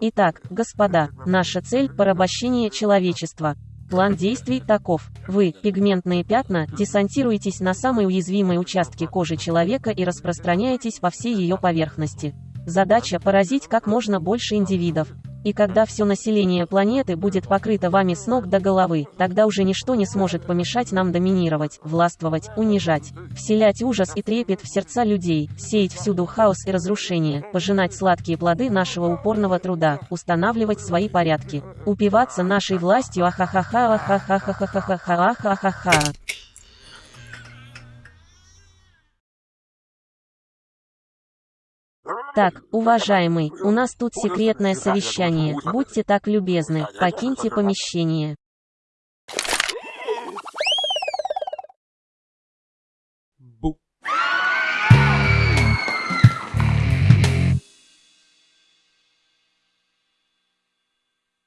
Итак, господа, наша цель – порабощение человечества. План действий таков. Вы, пигментные пятна, десантируетесь на самые уязвимые участки кожи человека и распространяетесь по всей ее поверхности. Задача – поразить как можно больше индивидов. И когда все население планеты будет покрыто вами с ног до головы, тогда уже ничто не сможет помешать нам доминировать, властвовать, унижать, вселять ужас и трепет в сердца людей, сеять всюду хаос и разрушение, пожинать сладкие плоды нашего упорного труда, устанавливать свои порядки, упиваться нашей властью ахахаха ахахахахахаха ахахаха. Так, уважаемый, у нас тут секретное совещание, будьте так любезны, покиньте помещение.